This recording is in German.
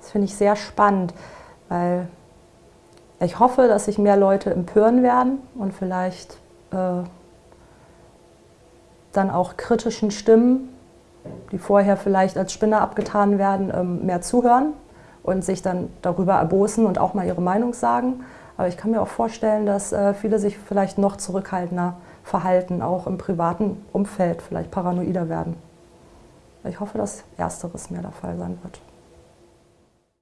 Das finde ich sehr spannend, weil ich hoffe, dass sich mehr Leute empören werden und vielleicht äh, dann auch kritischen Stimmen, die vorher vielleicht als Spinner abgetan werden, ähm, mehr zuhören und sich dann darüber erbosen und auch mal ihre Meinung sagen. Aber ich kann mir auch vorstellen, dass äh, viele sich vielleicht noch zurückhaltender verhalten, auch im privaten Umfeld vielleicht paranoider werden. Ich hoffe, dass Ersteres mehr der Fall sein wird.